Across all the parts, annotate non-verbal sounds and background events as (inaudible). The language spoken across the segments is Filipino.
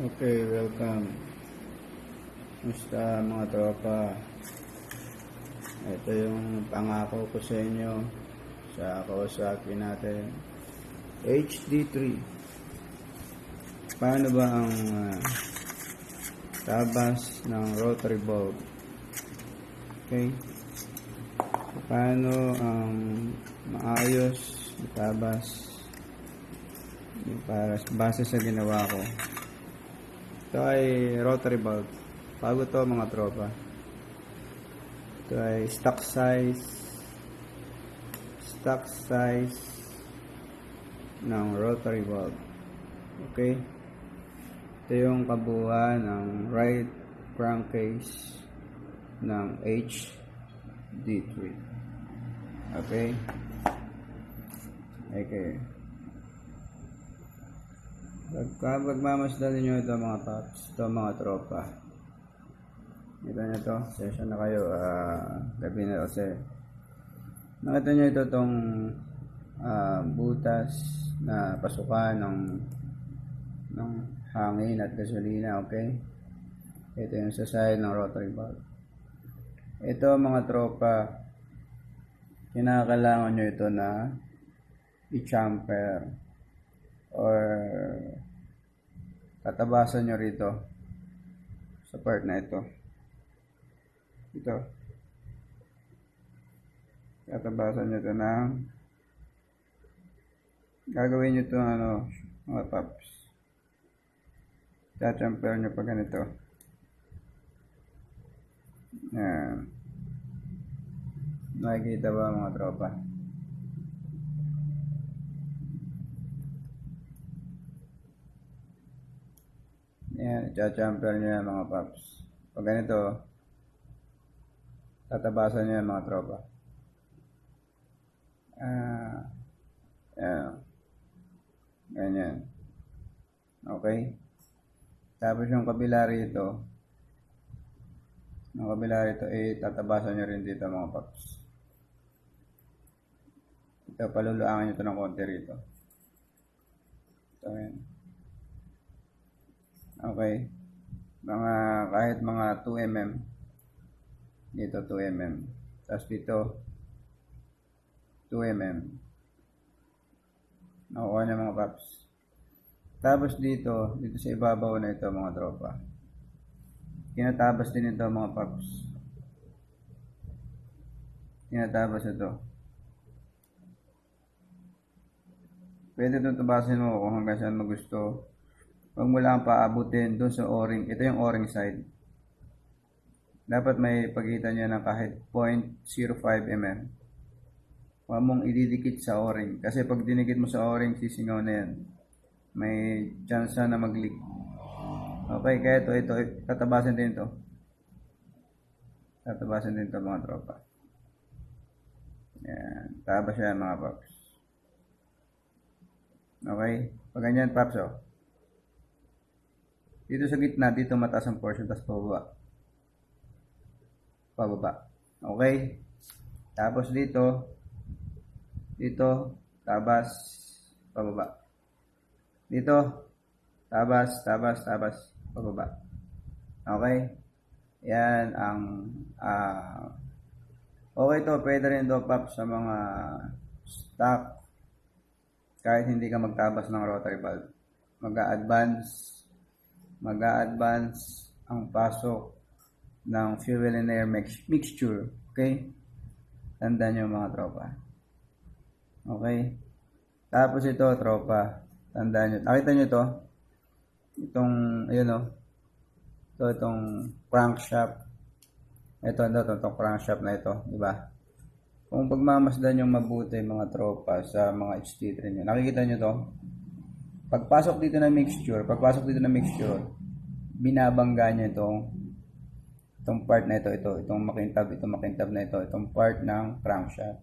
Okay, welcome. Musta mga tropa? Ito yung pangako ko sa inyo sa Kawasaki natin. HD3. Paano ba ang ah, tabas ng rotary bulb? Okay? Paano ang maayos na tabas para base sa ginawa ko? Ito ay rotary bulb. Bago to mga tropa. Ito ay stock size. Stock size ng rotary bulb. Okay? Ito yung kabuuan ng right crankcase ng HD3. Okay? Okay. Pagka magmamasdan ninyo ito mga paps, ito mga tropa. Kita nyo ito, session na kayo, ah, gabi na kasi. Nakita nyo ito itong ah, butas na pasukan ng ng hangin at gasolina, okay? Ito yung sa side ng rotary valve. Ito mga tropa, kinakailangan nyo ito na i-chamfer or tatabasan nyo rito sa part na ito. Ito. Tatabasan nyo ito ng gagawin nyo ito ano, mga paps. Tachamper nyo pa ganito. Yan. Nakikita ba mga tropa? Yan, i-champer nyo yan mga paps. Pag ganito, tatabasan nyo yan mga tropa. Ah, yan. Ganyan. Okay? Tapos yung kabila rito, yung kabila rito, eh, tatabasan nyo rin dito mga paps. Ito, paluluangan nyo ito ng konti rito. Ito, yan. Okay. Mga kahit mga 2 mm. Dito 2 mm. Tapos dito 2 mm. Nakuha niya mga paps. Tapos dito, dito sa ibabaw na ito mga tropa. Kinatabas din ito mga paps. Kinatabas ito. Pwede itong tabasin mo kung hanggang saan mo gusto. Huwag mo lang paabutin doon sa o-ring. Ito yung o-ring side. Dapat may pagitan niya ng kahit 0.05 mm. Huwag mong ididikit sa o-ring. Kasi pag dinikit mo sa o-ring, sisingaw na yan. May chance na mag-leak. Okay, kaya ito, ito, tatabasan din ito. Tatabasan din ito mga tropa. Yan. Tabas yan mga paps. Okay? Pag ganyan, paps, oh. Dito sa gitna, dito mataas ang portion, tapos pababa. Pababa. Okay? Tapos dito, dito, tabas, pababa. Dito, tabas, tabas, tabas, pababa. Okay? Yan ang, ah, okay to, pwede rin to, pap, sa mga stock, kahit hindi ka magtabas ng rotary valve. Mag-a-advance mag-a-advance ang pasok ng fuel and air mix- mixture. Okay? Tandaan nyo mga tropa. Okay? Tapos ito, tropa. Tandaan nyo. Nakita nyo to? Itong, ayun o. Ito, itong crankshaft. Ito, ito, ito, itong crankshaft na ito. Di ba? Kung pagmamasdan yung mabuti mga tropa sa mga HT3 nyo. Nakikita nyo to? Pagpasok dito ng mixture, pagpasok dito ng mixture, binabangga niya itong itong part na ito, ito, itong makintab, itong makintab na ito, itong part ng crankshaft.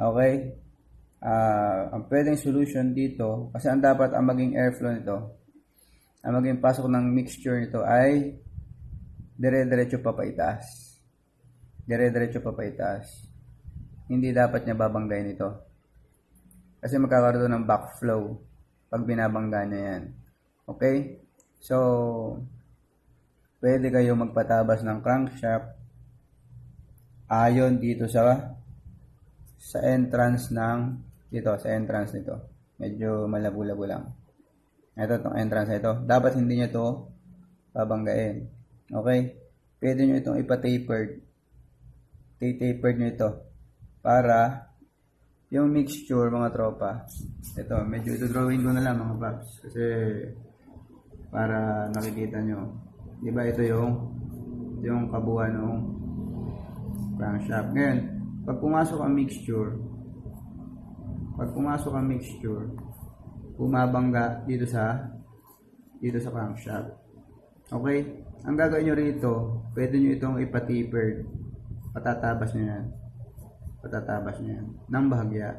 Okay? Ah, ang pwedeng solution dito, kasi ang dapat ang maging airflow nito, ang maging pasok ng mixture nito ay dire-diretso pa paitaas. Dire-diretso pa paitaas. Hindi dapat niya babanggain ito. Kasi magkakaroon ng backflow pag binabangga niya yan. Okay? So, pwede kayo magpatabas ng crankshaft ayon dito sa sa entrance ng dito, sa entrance nito. Medyo malabo-labo lang. Ito tong entrance na ito. Dapat hindi nyo to babanggain. Okay? Pwede nyo itong ipa-tapered. Tapered nyo ito. Para yung mixture mga tropa. Ito, medyo ito drawing ko na lang mga paps. Kasi para nakikita nyo. Di ba ito yung yung kabuuan ng crankshaft. Ngayon, pag pumasok ang mixture, pag pumasok ang mixture, bumabangga dito sa dito sa crankshaft. Okay? Ang gagawin nyo rito, pwede nyo itong ipatipered. Patatabas nyo yan. Patatabas nyo yan. Nang bahagya.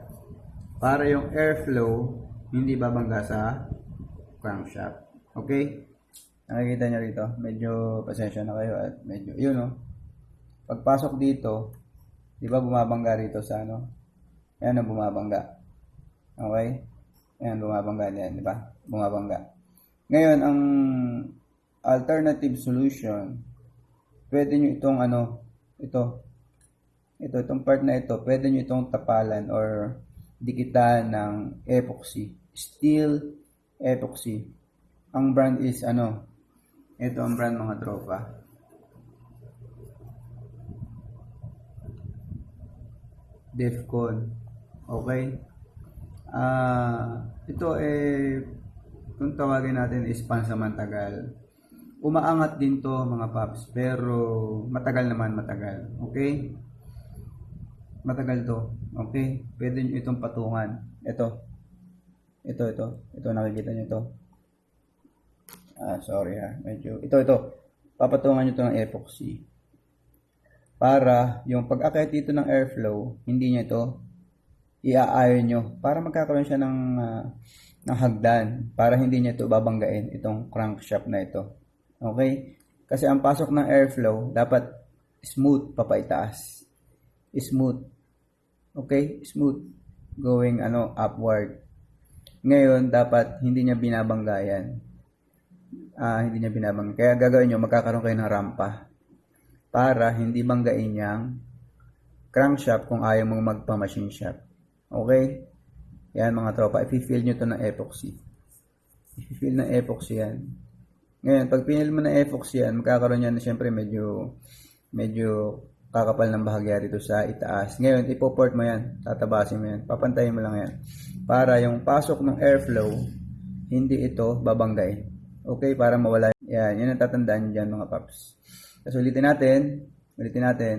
Para yung airflow, hindi babangga sa crankshaft. Okay? Nakikita nyo rito, medyo pasensya na kayo at medyo, yun no. Pagpasok dito, di ba bumabangga rito sa ano? Yan ang bumabangga. Okay? Yan, bumabangga yan, di ba? Bumabangga. Ngayon, ang alternative solution, pwede nyo itong ano, ito, ito, itong part na ito, pwede nyo itong tapalan or dikitan ng epoxy. Steel epoxy. Ang brand is ano, ito ang brand mga tropa. Defcon. Okay? Ah, ito eh kung tawagin natin is pansamantagal. Umaangat din to mga paps, pero matagal naman matagal. Okay? Matagal to. Okay? Pwede nyo itong patungan. Ito. Ito, ito. Ito, nakikita nyo to. Ah, sorry ha. Medyo, ito, ito. Papatungan nyo to ng epoxy. Para yung pag-akit dito ng airflow, hindi nyo ito i-iron nyo. Para magkakaroon siya ng, ah, ng hagdan. Para hindi nyo ito babanggain itong crankshaft na ito. Okay? Kasi ang pasok ng airflow, dapat smooth papaitaas. Smooth. Okay? Smooth. Going ano upward. Ngayon, dapat hindi niya binabanggayan ah, hindi niya binabang. Kaya gagawin nyo, magkakaroon kayo ng rampa para hindi banggain niyang crankshaft kung ayaw mong magpa-machine shop. Okay? Yan mga tropa, i-fill nyo to ng epoxy. I-fill ng epoxy yan. Ngayon, pag pinil mo ng epoxy yan, magkakaroon yan, siyempre medyo, medyo kakapal ng bahagya dito sa itaas. Ngayon, ipoport mo yan, tatabasin mo yan, papantayin mo lang yan. Para yung pasok ng airflow, hindi ito babanggain. Okay, para mawala. Yan, yun ang tatandaan dyan mga paps. Tapos ulitin natin, ulitin natin,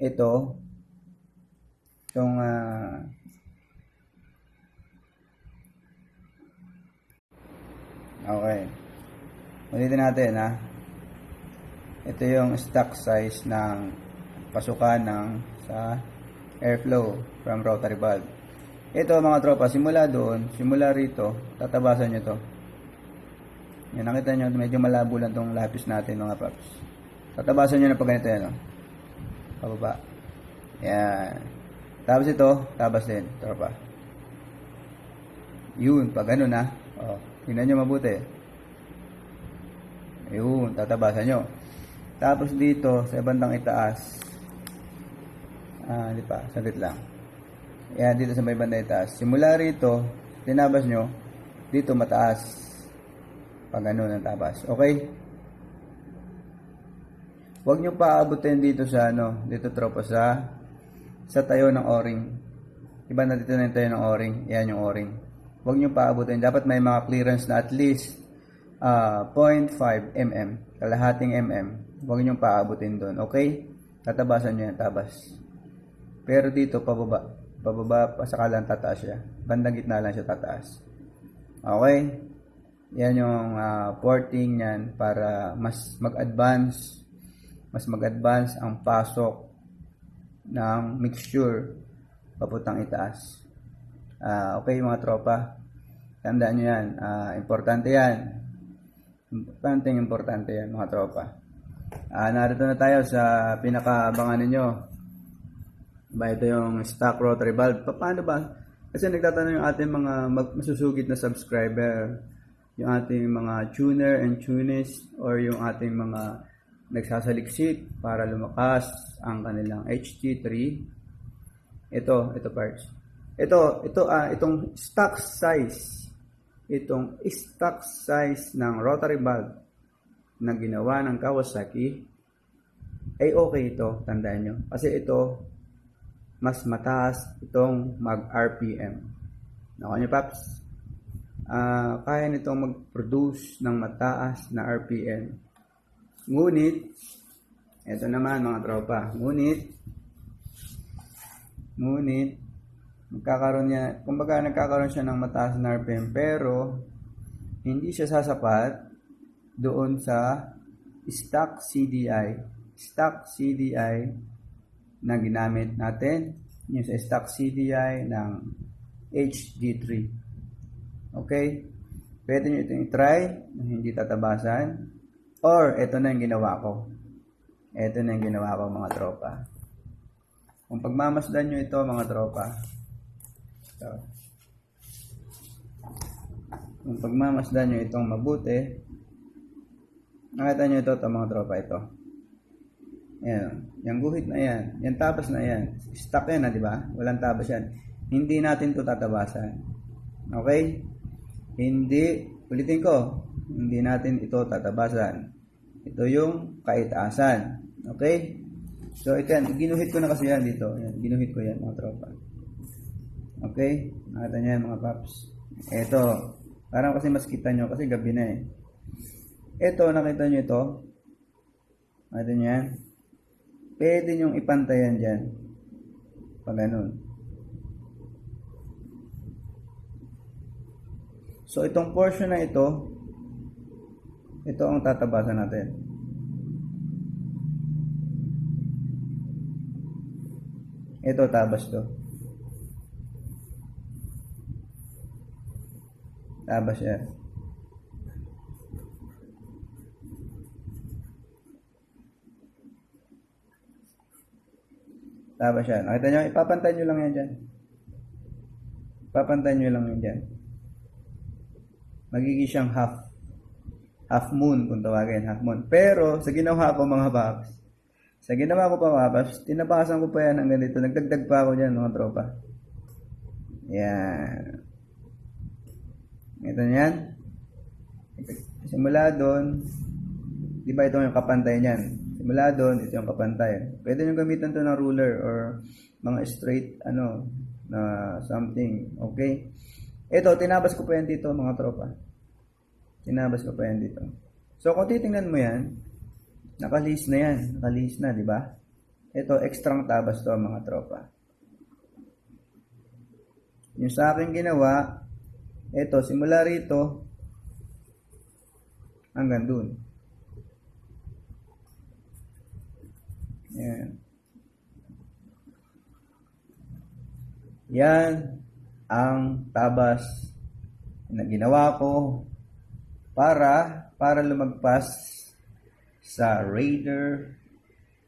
ito, itong, ah, okay. Ulitin natin ha. Ito yung stock size ng pasukan ng sa airflow from rotary valve. Ito mga tropa, simula doon, simula rito, tatabasan nyo to. Yan, nakita nyo, medyo malabo lang tong lapis natin mga paps. Tatabasan nyo na pag ganito yan, oh. Pababa. Yan. Tapos ito, tabas din, tropa. Yun, pag ganun na. Oh, tingnan nyo mabuti. Yun, tatabasan nyo. Tapos dito, sa bandang itaas. Ah, di pa, saglit lang. Yan, dito sa may bandang itaas. Simula rito, tinabas nyo, dito mataas. Pag ano ng tabas. Okay? Huwag nyo paabutin dito sa ano, dito tropa sa sa tayo ng o-ring. Iba na dito na yung tayo ng o-ring. Yan yung o-ring. Huwag nyo paabutin. Dapat may mga clearance na at least ah, 0.5 mm. Kalahating mm. Huwag nyo paabutin doon. Okay? Tatabasan nyo yan, tabas. Pero dito, pababa. Pababa, pasakalan tataas siya. Bandang gitna lang siya tataas. Okay? Yan yung ah, porting yan para mas mag-advance mas mag-advance ang pasok ng mixture papuntang itaas. Ah, okay mga tropa. Tandaan nyo yan. Ah, importante yan. Importante importante yan mga tropa. Ah, narito na tayo sa pinakaabangan ninyo. Ba ito yung stock rotary valve. Pa- Paano ba? Kasi nagtatanong yung ating mga masusugit na subscriber. yung ating mga tuner and tunist or yung ating mga nagsasaliksik para lumakas ang kanilang HT3. Ito, ito parts. Ito, ito ah itong stock size. Itong stock size ng rotary valve na ginawa ng Kawasaki ay okay ito, tandaan nyo. Kasi ito, mas mataas itong mag-RPM. Nakuha nyo, Paps? Ah, kaya nitong mag-produce ng mataas na RPM. Ngunit, ito naman mga tropa, ngunit, ngunit, magkakaroon niya, kumbaga nagkakaroon siya ng mataas na RPM, pero, hindi siya sasapat doon sa stock CDI. Stock CDI na ginamit natin, yung sa stock CDI ng HD3. Okay? Pwede nyo itong i-try na hindi tatabasan. Or, ito na yung ginawa ko. Ito na yung ginawa ko mga tropa. Kung pagmamasdan nyo ito mga tropa. So, kung pagmamasdan nyo itong mabuti, nakita nyo ito, ito mga tropa ito. Yan. Yung guhit na yan. Yung tabas na yan. Stuck yan na, di ba? Walang tabas yan. Hindi natin to tatabasan. Okay? Hindi, ulitin ko, hindi natin ito tatabasan. Ito yung kaitaasan. Okay? So, ito yan. Ginuhit ko na kasi yan dito. Yan. Ginuhit ko yan, mga tropa. Okay? Nakita niyo yan, mga paps. Ito. Parang kasi mas kita nyo kasi gabi na eh. Ito, nakita nyo ito. Nakita nyo yan. Pwede nyong ipantayan dyan. Pag ganun. So, itong portion na ito, ito ang tatabasan natin. Ito, tabas to. Tabas yan. Tabas yan. Nakita nyo, ipapantay nyo lang yan dyan. Ipapantay nyo lang yan dyan. Magiging siyang half half moon kung tawagin half moon. Pero sa ginawa ko mga paps sa ginawa ko pa mga paps tinabasan ko pa yan ng ganito. Nagdagdag pa ako dyan mga tropa. Yan. Ito yan. Simula doon di ba ito yung kapantay niyan simula doon ito yung kapantay pwede nyo gamitan to ng ruler or mga straight ano na something okay ito, tinabas ko pa yan dito mga tropa. Tinabas ko pa yan dito. So, kung titingnan mo yan, nakalis na yan. Nakalis na, di ba? Ito, extrang tabas to mga tropa. Yung sa akin ginawa, ito, simula rito, hanggang dun. Yan. Yan ang tabas na ginawa ko para para lumagpas sa Raider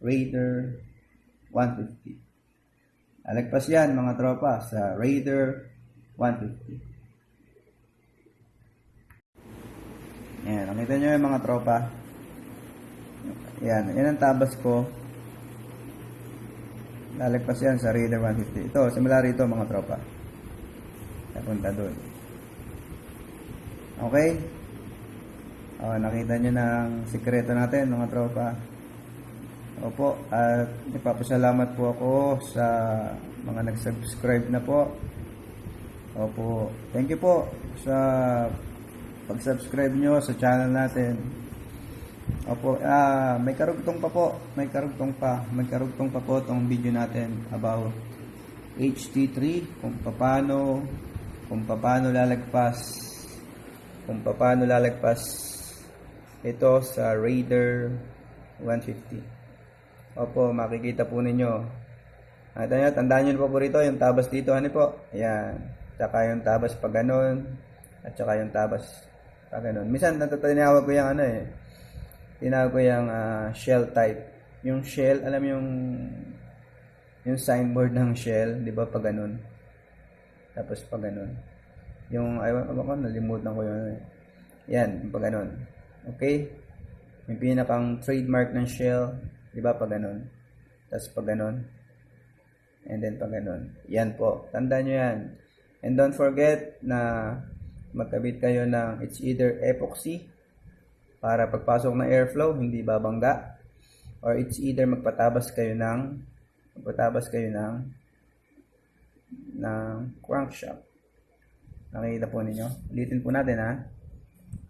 Raider 150. Alagpas yan mga tropa sa Raider 150. Yan, nakita nyo yung mga tropa. Yan, yan ang tabas ko. Lalagpas yan sa Raider 150. Ito, simula rito mga tropa. Napunta doon. Okay? Oh, nakita nyo ang sikreto natin mga tropa. Opo, at ipapasalamat po ako sa mga nag-subscribe na po. Opo, thank you po sa pag-subscribe nyo sa channel natin. Opo, ah, may karugtong pa po, may karugtong pa, may karugtong pa po tong video natin about HT3 kung paano kung paano lalagpas kung paano lalagpas ito sa Raider 150 opo makikita po ninyo. At ano, tandaan nyo po po rito yung tabas dito ano po? Ayan. Tsaka yung tabas pag ganon at tsaka yung tabas pag ganon minsan natatinawag ko yung ano eh tinawag ko yung uh, shell type yung shell alam yung yung signboard ng shell di ba pag ganon tapos pag ganun. Yung, ayaw ko, nalimutan ko yun. Yan, pag ganun. Okay? Yung pinakang trademark ng shell, di ba pag ganun? Tapos pag ganun. And then pag ganun. Yan po. Tandaan nyo yan. And don't forget na magkabit kayo ng it's either epoxy para pagpasok ng airflow, hindi babangga. Or it's either magpatabas kayo ng magpatabas kayo ng ng crankshaft. Nakikita po ninyo. Ulitin po natin ha.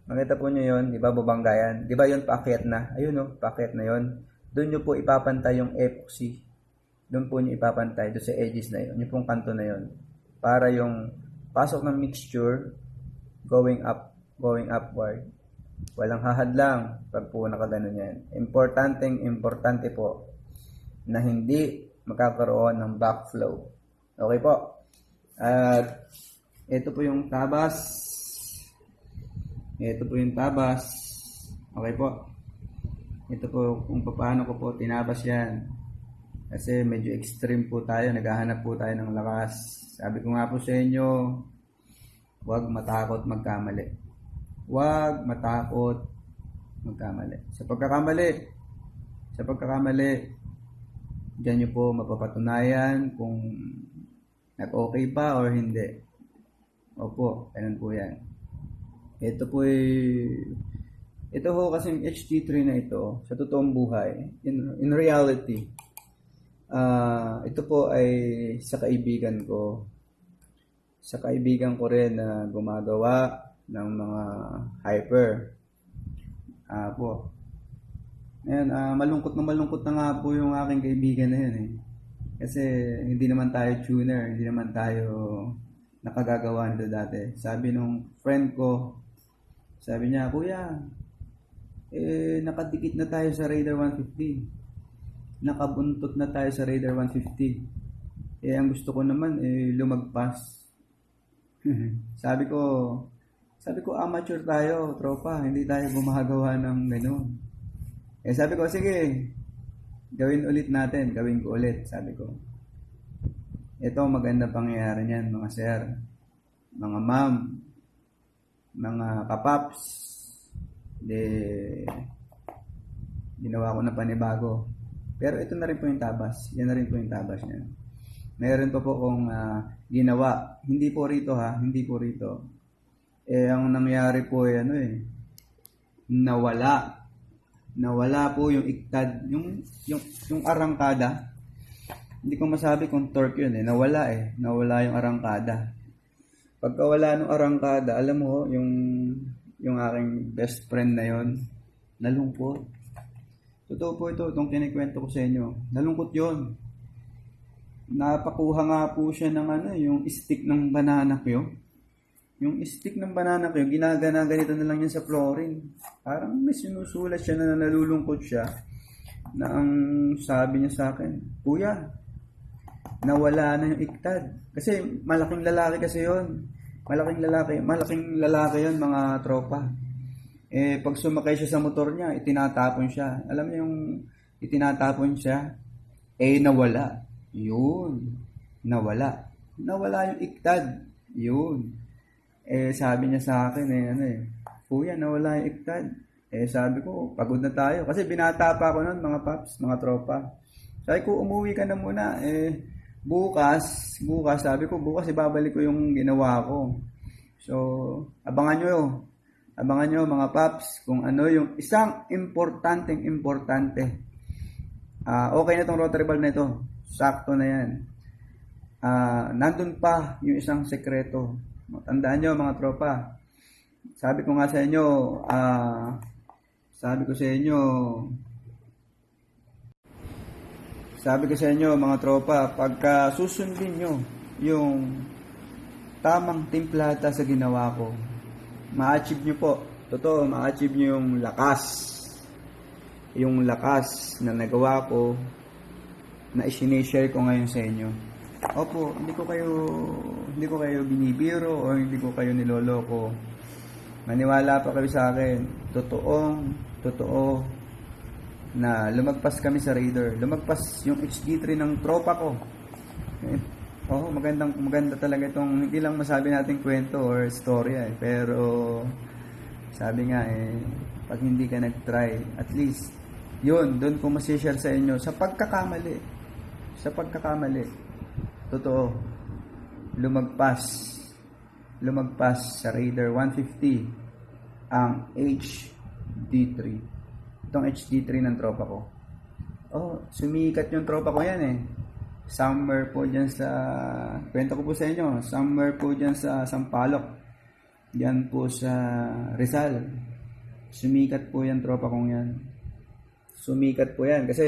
Makita po nyo yun, di ba babangga yan? Di ba yun paakyat na? Ayun o, paakyat na yun. Doon nyo po ipapantay yung epoxy. Doon po nyo ipapantay, doon sa edges na yun. Yung pong kanto na yun. Para yung pasok ng mixture, going up, going upward. Walang hahadlang pag po nakaganon yan. Importanteng importante po na hindi magkakaroon ng backflow. Okay po. At ito po yung tabas. Ito po yung tabas. Okay po. Ito po kung paano ko po tinabas yan. Kasi medyo extreme po tayo. Naghahanap po tayo ng lakas. Sabi ko nga po sa inyo, huwag matakot magkamali. Huwag matakot magkamali. Sa pagkakamali, sa pagkakamali, diyan nyo po mapapatunayan kung nag-okay ba or hindi. Opo, ganun po yan. Ito po ay, ito ho kasing HT3 na ito, sa totoong buhay, in, in reality, ah ito po ay sa kaibigan ko. Sa kaibigan ko rin na gumagawa ng mga hyper. Ah po. Ngayon, ah, malungkot na malungkot na nga po yung aking kaibigan na yun eh. Kasi hindi naman tayo tuner, hindi naman tayo nakagagawa nito dati. Sabi nung friend ko, sabi niya, Kuya, eh, nakadikit na tayo sa Raider 150. Nakabuntot na tayo sa Raider 150. Eh, ang gusto ko naman, eh, lumagpas. (laughs) sabi ko, sabi ko, amateur tayo, tropa. Hindi tayo gumagawa ng gano'n. Eh, sabi ko, sige, gawin ulit natin. Gawin ko ulit, sabi ko. Ito, maganda pangyayari niyan, mga sir, mga ma'am, mga kapaps. De, ginawa ko na panibago. Pero ito na rin po yung tabas. Yan na rin po yung tabas niya. Meron pa po kong ah, ginawa. Hindi po rito ha, hindi po rito. Eh, ang nangyari po ay ano eh, nawala. Nawala po yung iktad, yung, yung, yung arangkada. Hindi ko masabi kung torque yun eh. Nawala eh. Nawala yung arangkada. Pagka wala nung arangkada, alam mo, yung, yung aking best friend na yon nalungkot. Totoo po ito, itong kinikwento ko sa inyo. Nalungkot yon Napakuha nga po siya ng ano, yung stick ng banana ko Yung stick ng banana ko ginagana ganito na lang yan sa flooring. Parang may sinusulat siya na nalulungkot siya na ang sabi niya sa akin, Kuya, nawala na yung iktad. Kasi malaking lalaki kasi yon Malaking lalaki, malaking lalaki yon mga tropa. Eh, pag sumakay siya sa motor niya, itinatapon siya. Alam niyo yung itinatapon siya, eh nawala. Yun. Nawala. Nawala yung iktad. Yun. Eh, sabi niya sa akin, eh, ano eh, Kuya, nawala yung iktad. Eh, sabi ko, pagod na tayo. Kasi binata pa ako noon, mga paps, mga tropa. Sabi ko, umuwi ka na muna. Eh, bukas, bukas, sabi ko, bukas ibabalik ko yung ginawa ko. So, abangan nyo, abangan nyo mga paps, kung ano yung isang importanteng importante. Ah, okay na tong rotary valve na ito. Sakto na yan. Ah, nandun pa yung isang sekreto. Tandaan nyo mga tropa. Sabi ko nga sa inyo, ah, sabi ko sa inyo, sabi ko sa inyo mga tropa, pagka susundin nyo yung tamang timplata sa ginawa ko, ma-achieve nyo po. Totoo, ma-achieve nyo yung lakas. Yung lakas na nagawa ko na isinishare ko ngayon sa inyo. Opo, hindi ko kayo hindi ko kayo binibiro o hindi ko kayo niloloko. Maniwala pa kayo sa akin. Totoong, totoo na lumagpas kami sa Raider. Lumagpas yung HD3 ng tropa ko. Eh, oh, magandang maganda talaga itong hindi lang masabi natin kwento or storya eh, pero Sabi nga eh, pag hindi ka nag-try, at least, yun, doon ko masishare sa inyo, sa pagkakamali, sa pagkakamali, totoo, lumagpas, lumagpas sa Raider 150 ang HD3. Itong HD3 ng tropa ko. Oh, sumikat yung tropa ko yan eh. Somewhere po dyan sa, kwento ko po sa inyo, somewhere po dyan sa Sampaloc. Yan po sa Rizal. Sumikat po yan tropa kong yan. Sumikat po yan kasi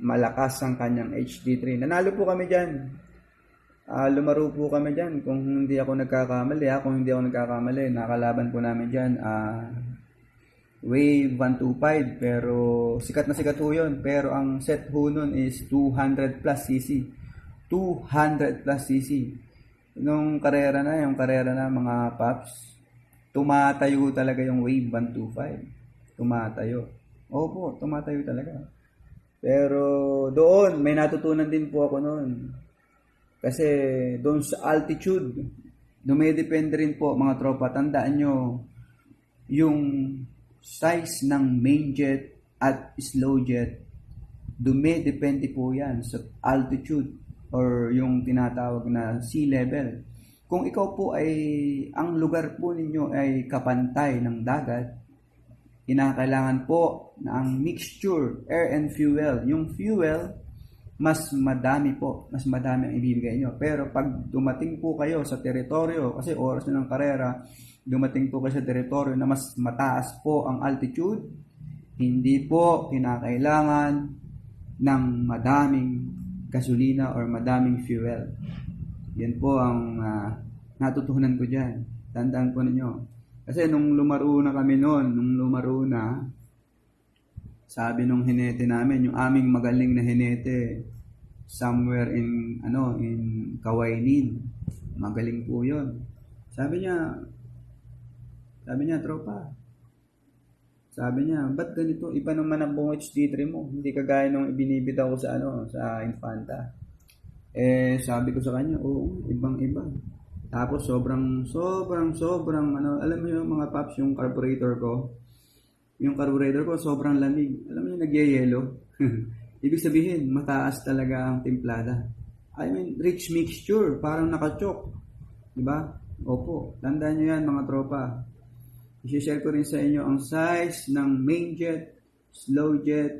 malakas ang kanyang HD3. Nanalo po kami dyan. Ah, lumaro po kami dyan. Kung hindi ako nagkakamali, ha? kung hindi ako nagkakamali, nakalaban po namin dyan. Ah, Wave 125 pero sikat na sikat po yun pero ang set po nun is 200 plus cc 200 plus cc nung karera na yung karera na mga paps tumatayo talaga yung Wave 125 tumatayo opo tumatayo talaga pero doon may natutunan din po ako noon kasi doon sa altitude dumedepende rin po mga tropa tandaan nyo yung size ng main jet at slow jet, dumidepende po yan sa altitude or yung tinatawag na sea level. Kung ikaw po ay, ang lugar po ninyo ay kapantay ng dagat, kinakailangan po na ang mixture, air and fuel. Yung fuel, mas madami po, mas madami ang ibibigay nyo. Pero pag dumating po kayo sa teritoryo, kasi oras na ng karera, dumating po kayo sa teritoryo na mas mataas po ang altitude, hindi po kinakailangan ng madaming gasolina or madaming fuel. Yan po ang uh, natutunan ko dyan. Tandaan po ninyo. Kasi nung lumaro na kami noon, nung lumaro na, sabi nung hinete namin, yung aming magaling na hinete, somewhere in, ano, in Kawainin. Magaling po yun. Sabi niya, sabi niya, tropa. Sabi niya, ba't ganito? Iba naman ang buong HD3 mo. Hindi kagaya nung ibinibitaw ko sa ano, sa Infanta. Eh, sabi ko sa kanya, oo, ibang iba. Tapos sobrang, sobrang, sobrang, ano, alam mo yung mga paps, yung carburetor ko, yung carburetor ko sobrang lamig. Alam mo yung nagyayelo? (laughs) Ibig sabihin, mataas talaga ang timplada. I mean, rich mixture, parang nakachok. Diba? Opo, tandaan nyo yan mga tropa. I-share ko rin sa inyo ang size ng main jet, slow jet,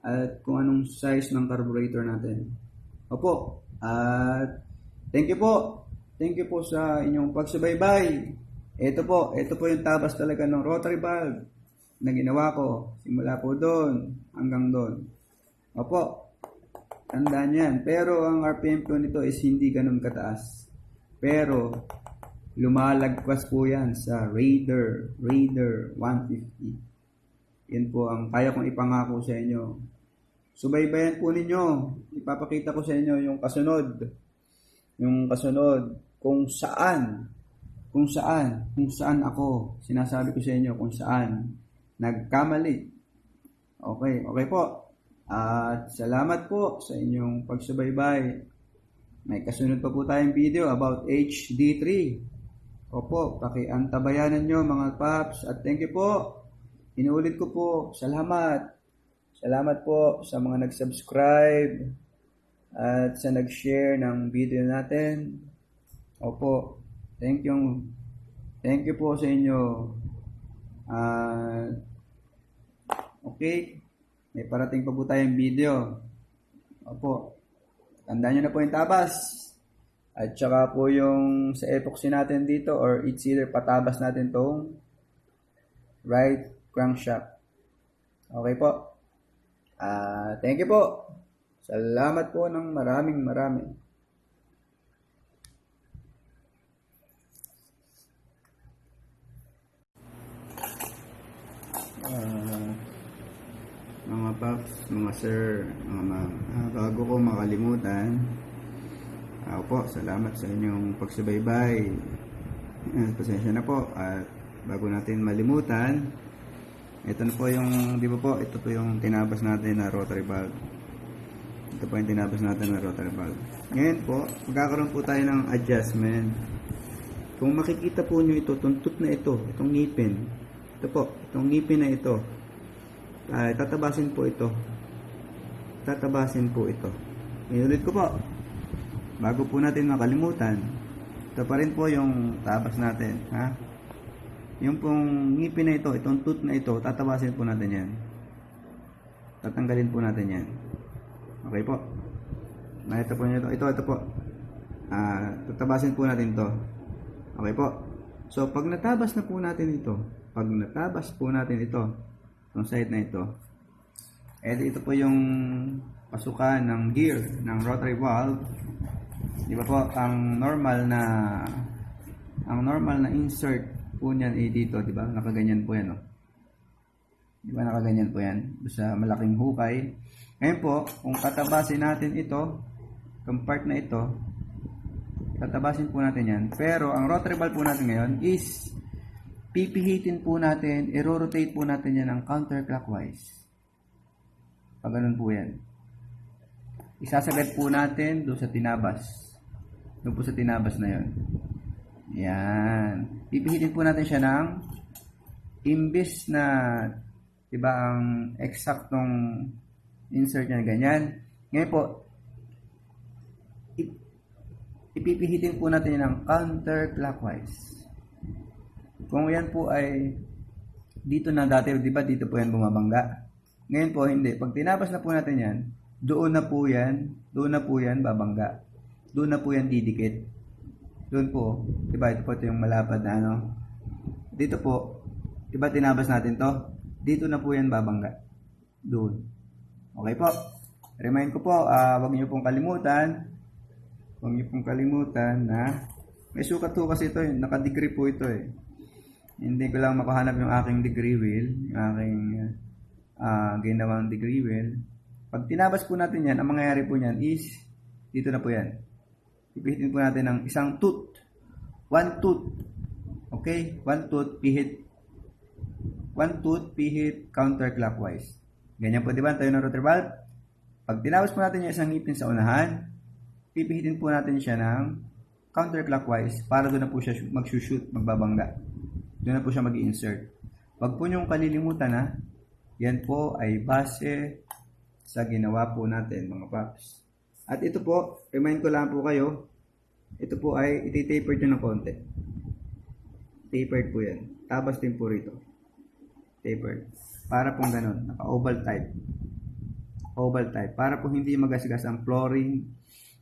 at kung anong size ng carburetor natin. Opo, at thank you po. Thank you po sa inyong pagsubaybay. Ito po, ito po yung tabas talaga ng rotary valve na ginawa ko. Simula po doon hanggang doon. Opo, tandaan yan. Pero ang RPM po nito is hindi ganun kataas. Pero, lumalagpas po yan sa Raider, Raider 150. Yan po ang kaya kong ipangako sa inyo. Subaybayan po ninyo. Ipapakita ko sa inyo yung kasunod. Yung kasunod kung saan, kung saan, kung saan ako, sinasabi ko sa inyo kung saan nagkamali. Okay, okay po. At salamat po sa inyong pagsubaybay. May kasunod pa po tayong video about HD3. Opo, pakiantabayanan nyo mga paps. At thank you po. Inuulit ko po, salamat. Salamat po sa mga nag-subscribe at sa nag-share ng video natin. Opo, thank you. Thank you po sa inyo. At okay, may parating pa po tayong video. Opo, tandaan nyo na po yung tabas. At saka po yung sa epoxy natin dito or it's either patabas natin tong right crankshaft. Okay po. Ah, thank you po. Salamat po ng maraming maraming. Ah, mga paps, mga sir, mga ma'am, ah, bago ko makalimutan, ako po, salamat sa inyong pagsubaybay. Pasensya na po at bago natin malimutan, ito na po yung, di ba po, ito po yung tinabas natin na rotary valve. Ito po yung tinabas natin na rotary valve. Ngayon po, magkakaroon po tayo ng adjustment. kung makikita po nyo ito, tuntot na ito, itong ngipin. Ito po, itong ngipin na ito. Ay, tatabasin po ito. Tatabasin po ito. Inulit ko po. Bago po natin makalimutan, ito pa rin po yung tabas natin. Ha? Yung pong ngipin na ito, itong tooth na ito, tatabasin po natin yan. Tatanggalin po natin yan. Okay po. Nakita po nyo ito. Ito, ito po. Ah, tatabasin po natin to. Okay po. So, pag natabas na po natin ito, pag natabas po natin ito, itong side na ito, eh ito po yung pasukan ng gear ng rotary valve. Di ba po, ang normal na ang normal na insert po niyan eh dito, di ba? Nakaganyan po yan, oh. Di ba nakaganyan po yan? Sa malaking hukay. Ngayon po, kung katabasin natin ito, itong part na ito, tatabasin po natin yan. Pero, ang rotary valve po natin ngayon is, pipihitin po natin, i-rotate po natin yan ng counterclockwise. Pag ganun po yan. Isasagad po natin doon sa tinabas. Doon po sa tinabas na yon. Yan. Pipihitin po natin siya ng imbis na 'di ba ang eksaktong insert niya ganyan. Ngayon po ip- ipipihitin po natin ng counterclockwise. Kung yan po ay dito na dati, 'di ba dito po yan bumabangga. Ngayon po hindi. Pag tinabas na po natin yan, doon na po yan, doon na po yan babangga. Doon na po yan didikit. Doon po, 'di ba? Ito po ito yung malapad na ano. Dito po, 'di ba tinabas natin 'to? Dito na po yan babangga. Doon. Okay po. Remind ko po, ah wag niyo pong kalimutan. Huwag niyo pong kalimutan na may sukat po kasi ito, eh. naka-degree po ito eh. Hindi ko lang makahanap yung aking degree wheel, yung aking ah ginawang degree wheel. Pag tinabas po natin yan, ang mangyayari po niyan is, dito na po yan. Ipihitin po natin ng isang tooth. One tooth. Okay? One tooth, pihit. One tooth, pihit, counterclockwise. Ganyan po, di ba? Tayo ng rotor valve. Pag tinabas po natin yung isang ngipin sa unahan, pipihitin po natin siya ng counterclockwise para doon na po siya mag-shoot, magbabangga. Doon na po siya mag-insert. Huwag po niyong kalilimutan na yan po ay base sa ginawa po natin mga paps. At ito po, remind ko lang po kayo, ito po ay iti-tapered nyo ng konti. Tapered po yan. Tabas din po rito. Tapered. Para pong ganun, naka-oval type. Oval type. Para po hindi magasgas ang flooring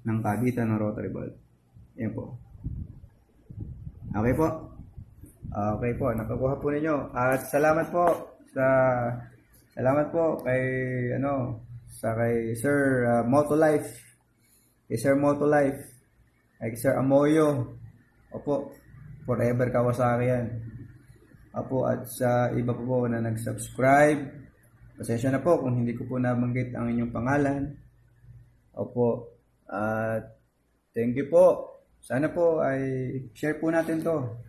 ng kabitan ng rotary valve. Yan po. Okay po. Okay po, nakakuha po ninyo. At salamat po sa salamat po kay ano sa kay Sir uh, Motolife. Kay Sir Motolife. Kay Sir Amoyo. Opo, forever Kawasaki yan. Opo, at sa iba po po na nag-subscribe. Pasensya na po kung hindi ko po nabanggit ang inyong pangalan. Opo, at thank you po. Sana po ay share po natin to.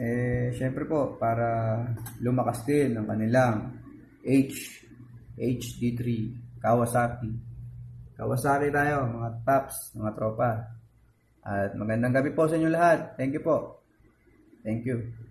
Eh, syempre po, para lumakas din ang kanilang H, HD3, Kawasaki. Kawasaki tayo, mga tops, mga tropa. At magandang gabi po sa inyo lahat. Thank you po. Thank you.